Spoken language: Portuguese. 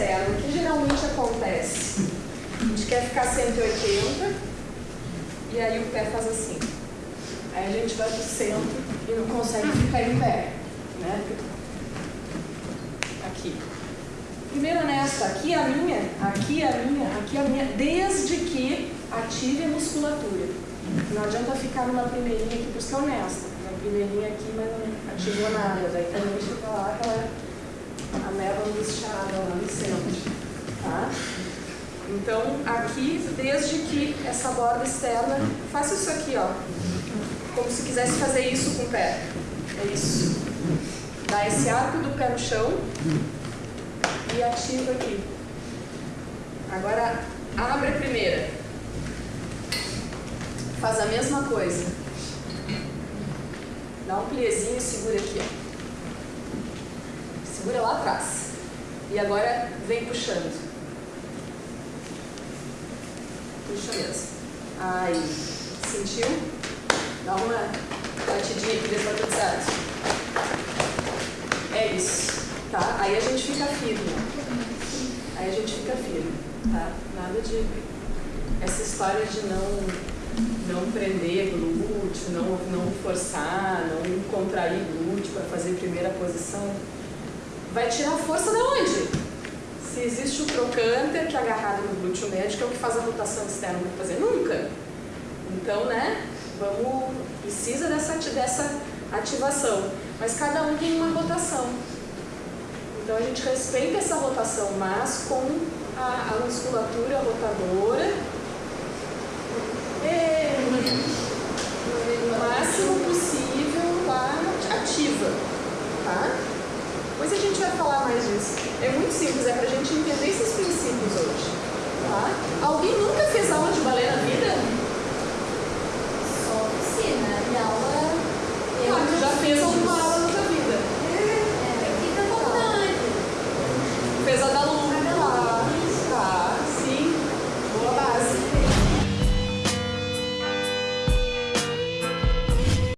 o que geralmente acontece? A gente quer ficar 180 e aí o pé faz assim. Aí a gente vai para o centro e não consegue ficar em pé. Né? Aqui. Primeiro nesta, aqui a minha, aqui a minha, aqui a minha, desde que ative a musculatura. Não adianta ficar numa primeirinha aqui, por isso que é honesta. Uma primeirinha aqui, mas não ativou nada. Daí também fica lá aquela angustiada lá no centro. Tá? Então, aqui, desde que essa borda externa, faça isso aqui, ó. Como se quisesse fazer isso com o pé. É isso. Dá esse arco do pé no chão e ativa aqui. Agora, abre a primeira. Faz a mesma coisa. Dá um pliezinho e segura aqui, ó. Segura lá atrás. E agora vem puxando. Puxa mesmo. Aí. Sentiu? Dá uma batidinha aqui, se tá. É isso. Tá? Aí a gente fica firme. Aí a gente fica firme. Tá? Nada de. Essa história de não, não prender glúteo, não, não forçar, não contrair glúteo para fazer primeira posição. Vai tirar força de onde? Se existe o trocânter que é agarrado no glúteo médio, que é o que faz a rotação externa para fazer? Nunca. Então, né? Vamos. Precisa dessa, dessa ativação. Mas cada um tem uma rotação. Então a gente respeita essa rotação, mas com a, a musculatura rotadora